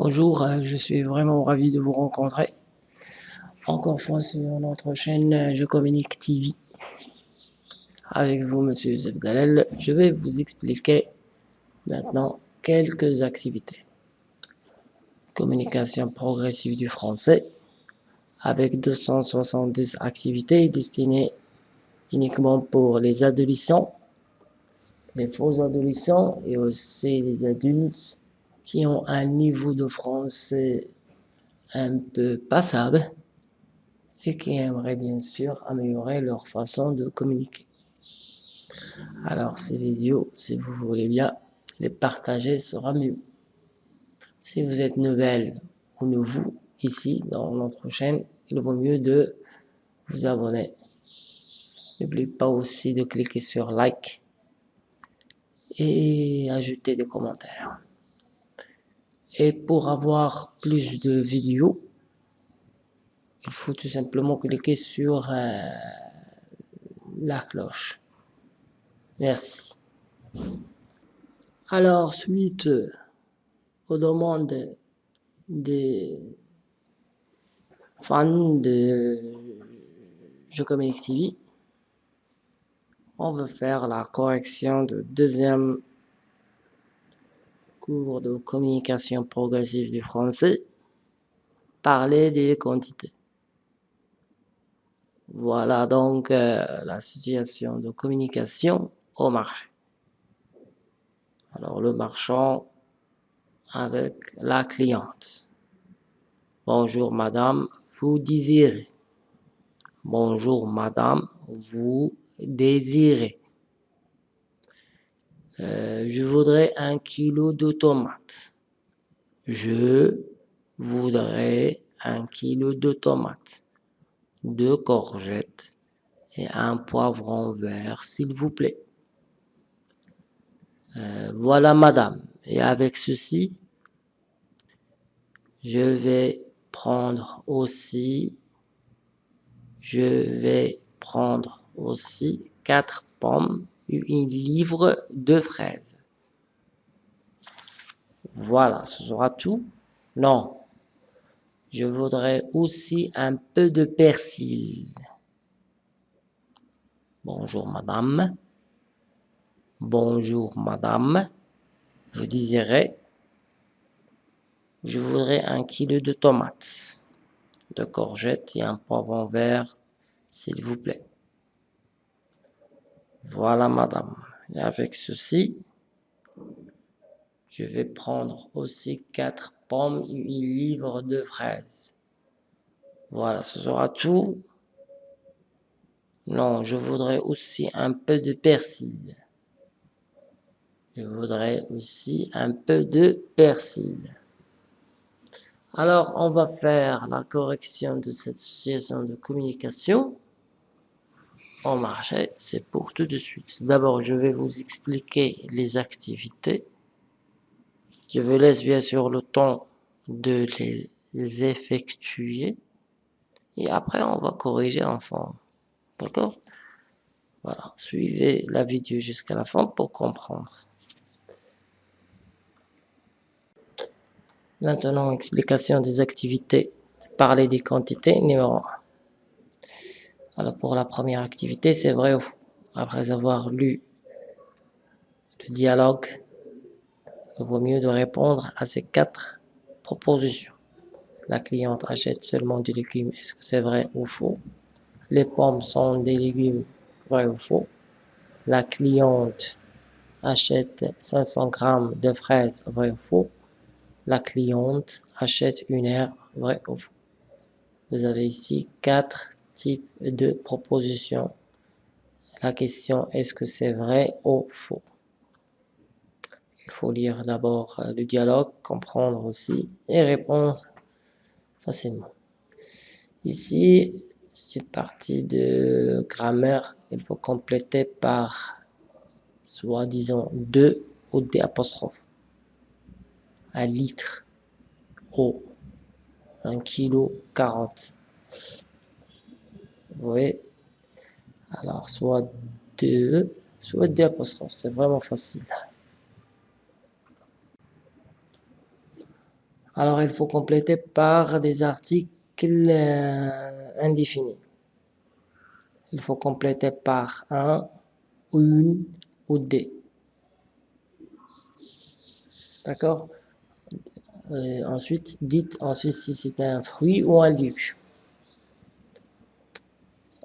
Bonjour, euh, je suis vraiment ravi de vous rencontrer. Encore une fois sur notre chaîne euh, Je Communique TV. Avec vous, Monsieur Zebdalel, je vais vous expliquer maintenant quelques activités. Communication progressive du français avec 270 activités destinées uniquement pour les adolescents, les faux adolescents et aussi les adultes qui ont un niveau de français un peu passable et qui aimeraient bien sûr améliorer leur façon de communiquer. Alors ces vidéos, si vous voulez bien les partager, sera mieux. Si vous êtes nouvelle ou nouveau ici dans notre chaîne, il vaut mieux de vous abonner. N'oubliez pas aussi de cliquer sur like et ajouter des commentaires. Et pour avoir plus de vidéos, il faut tout simplement cliquer sur euh, la cloche. Merci. Alors, suite aux demandes des fans de Communique TV, on va faire la correction de deuxième de communication progressive du français, parler des quantités. Voilà donc euh, la situation de communication au marché. Alors le marchand avec la cliente. Bonjour madame, vous désirez. Bonjour madame, vous désirez. Euh, je voudrais un kilo de tomates. Je voudrais un kilo de tomates, deux courgettes et un poivron vert, s'il vous plaît. Euh, voilà, madame. Et avec ceci, je vais prendre aussi, je vais prendre aussi quatre pommes une livre de fraises. Voilà, ce sera tout. Non, je voudrais aussi un peu de persil. Bonjour madame. Bonjour madame. Vous désirez? Je voudrais un kilo de tomates, de courgettes et un poivron vert, s'il vous plaît. Voilà, madame. Et avec ceci, je vais prendre aussi quatre pommes et une livre de fraises. Voilà, ce sera tout. Non, je voudrais aussi un peu de persil. Je voudrais aussi un peu de persil. Alors, on va faire la correction de cette situation de communication en marché, c'est pour tout de suite. D'abord, je vais vous expliquer les activités. Je vous laisse bien sûr le temps de les effectuer. Et après, on va corriger ensemble. D'accord? Voilà, suivez la vidéo jusqu'à la fin pour comprendre. Maintenant, explication des activités. Parler des quantités, numéro 1. Alors pour la première activité, c'est vrai Après avoir lu le dialogue, il vaut mieux de répondre à ces quatre propositions. La cliente achète seulement des légumes, est-ce que c'est vrai ou faux? Les pommes sont des légumes, vrai ou faux? La cliente achète 500 grammes de fraises, vrai ou faux? La cliente achète une herbe, vrai ou faux? Vous avez ici quatre type de proposition. La question est-ce que c'est vrai ou faux? Il faut lire d'abord euh, le dialogue, comprendre aussi et répondre facilement. Ici, c'est partie de grammaire, il faut compléter par disons 2 ou des apostrophes. Un litre, eau, un kilo, 40. Oui. Alors, soit deux, soit des apostrophes. C'est vraiment facile. Alors, il faut compléter par des articles euh, indéfinis. Il faut compléter par un, une ou des. D'accord? Euh, Ensuite, dites ensuite si c'est un fruit ou un légume.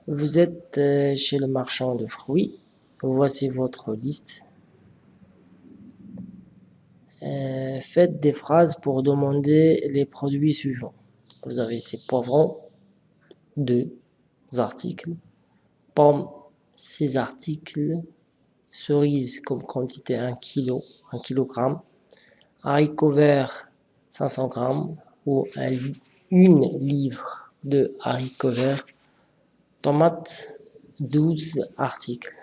Vous êtes euh, chez le marchand de fruits. Voici votre liste. Euh, faites des phrases pour demander les produits suivants. Vous avez ici poivrons, deux articles, pommes, six articles, cerises comme quantité 1 kg, 1 kg, haricots verts 500 grammes ou une livre de haricots verts, tomates 12 articles.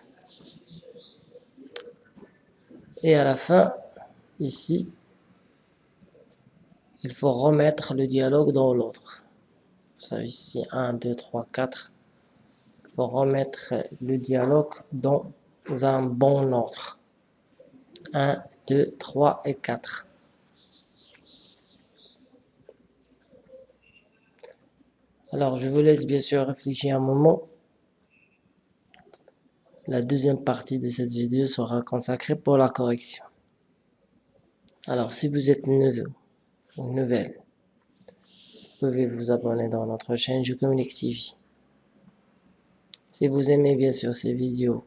Et à la fin, ici, il faut remettre le dialogue dans l'autre. Ça ici 1, 2, 3, 4. Il faut remettre le dialogue dans un bon ordre. 1, 2, 3 et 4. Alors, je vous laisse bien sûr réfléchir un moment. La deuxième partie de cette vidéo sera consacrée pour la correction. Alors, si vous êtes nouveau ou nouvelle, vous pouvez vous abonner dans notre chaîne Je Communique TV. Si vous aimez bien sûr ces vidéos,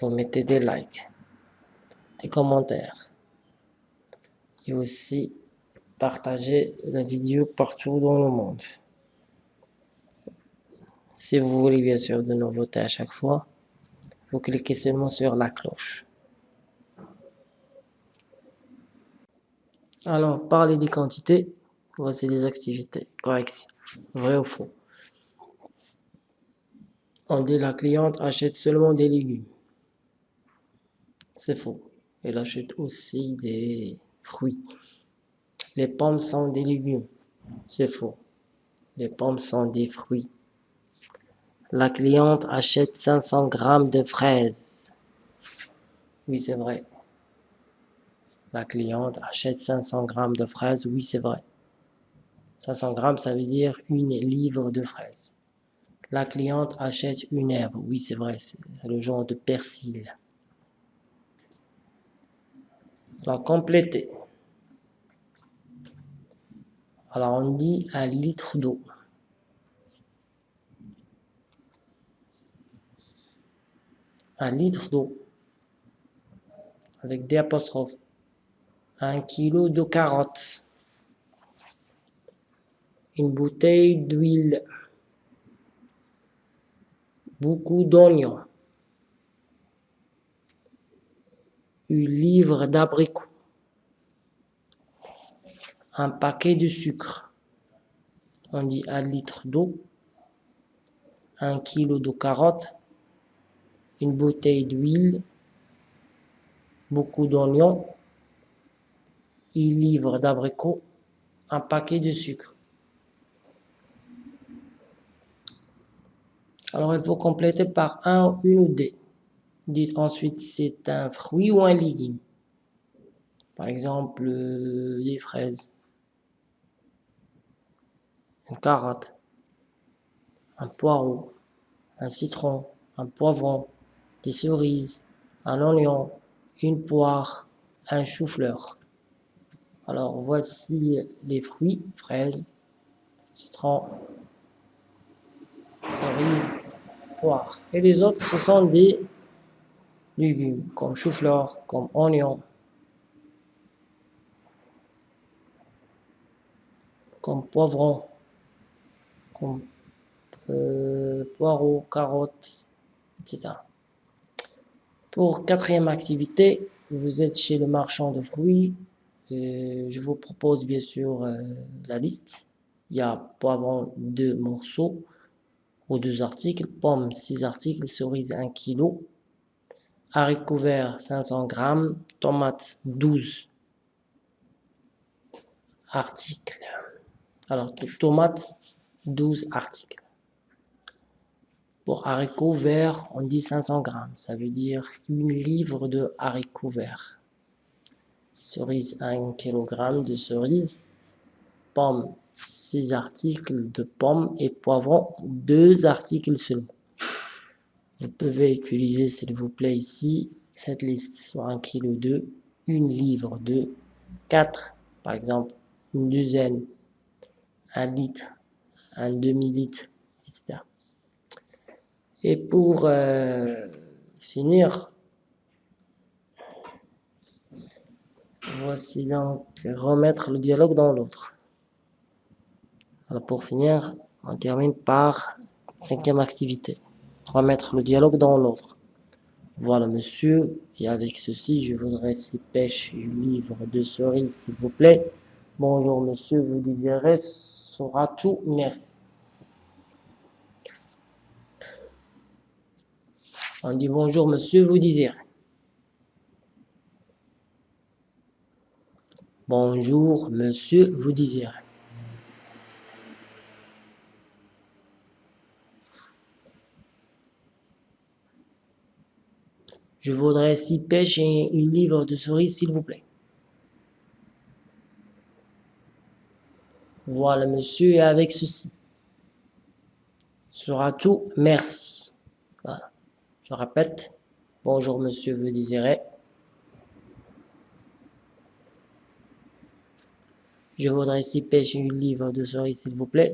vous mettez des likes, des commentaires et aussi partagez la vidéo partout dans le monde. Si vous voulez bien sûr de nouveautés à chaque fois, vous cliquez seulement sur la cloche. Alors, parler des quantités, voici les activités. Correction. Vrai ou faux On dit la cliente achète seulement des légumes. C'est faux. Elle achète aussi des fruits. Les pommes sont des légumes. C'est faux. Les pommes sont des fruits. La cliente achète 500 grammes de fraises. Oui, c'est vrai. La cliente achète 500 grammes de fraises. Oui, c'est vrai. 500 grammes, ça veut dire une livre de fraises. La cliente achète une herbe. Oui, c'est vrai, c'est le genre de persil. Alors, compléter. Alors, on dit un litre d'eau. un litre d'eau avec des apostrophes, un kilo de carottes, une bouteille d'huile, beaucoup d'oignons, une livre d'abricots, un paquet de sucre, on dit un litre d'eau, un kilo de carottes, une bouteille d'huile, beaucoup d'oignons, une livre d'abricots, un paquet de sucre. Alors, il faut compléter par un, une ou des. Dites ensuite c'est un fruit ou un légume. Par exemple, euh, des fraises, une carotte, un poireau, un citron, un poivron, des cerises, un oignon, une poire, un chou-fleur. Alors voici les fruits, fraises, citron, cerises, poire. Et les autres, ce sont des légumes, comme chou-fleur, comme oignon, comme poivron, comme euh, poireaux, carottes, etc. Pour quatrième activité, vous êtes chez le marchand de fruits. Je vous propose bien sûr euh, la liste. Il y a poivron deux morceaux ou deux articles, pommes six articles, cerises 1 kg, haricots verts 500 grammes, tomates 12 articles. Alors, tomates 12 articles. Pour haricots verts, on dit 500 grammes. Ça veut dire une livre de haricots verts. Cerise 1 kg de cerises. Pommes 6 articles de pommes et poivrons 2 articles seulement. Vous pouvez utiliser s'il vous plaît ici cette liste sur 1 kg de 1 livre de 4 par exemple une douzaine, un litre, un demi-litre, etc. Et pour euh, finir, voici donc remettre le dialogue dans l'autre. Alors pour finir, on termine par cinquième activité, remettre le dialogue dans l'autre. Voilà monsieur, et avec ceci, je voudrais s'y pêche une livre de cerises s'il vous plaît. Bonjour monsieur, vous désirez sera tout, merci. On dit bonjour monsieur, vous désirez. Bonjour monsieur, vous désirez. Je voudrais six pêches et une livre de cerises, s'il vous plaît. Voilà, monsieur, avec ceci. sera tout. Merci. Voilà. Je répète. Bonjour, monsieur, vous désirez. Je voudrais pêches et une livre de cerises, s'il vous plaît.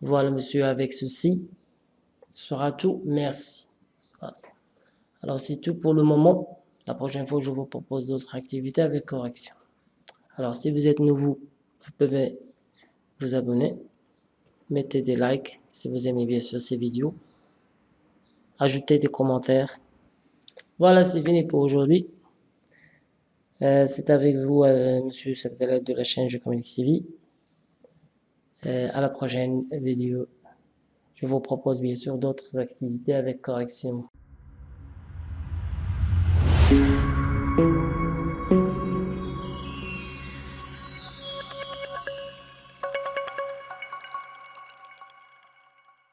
Voilà, monsieur, avec ceci sera tout. Merci. Alors, c'est tout pour le moment. La prochaine fois, je vous propose d'autres activités avec correction. Alors, si vous êtes nouveau, vous pouvez vous abonner. Mettez des likes si vous aimez bien sûr ces vidéos. Ajoutez des commentaires. Voilà, c'est fini pour aujourd'hui. Euh, c'est avec vous, euh, Monsieur de la chaîne Je Communique TV. Euh, à la prochaine vidéo. Je vous propose bien sûr d'autres activités avec correction.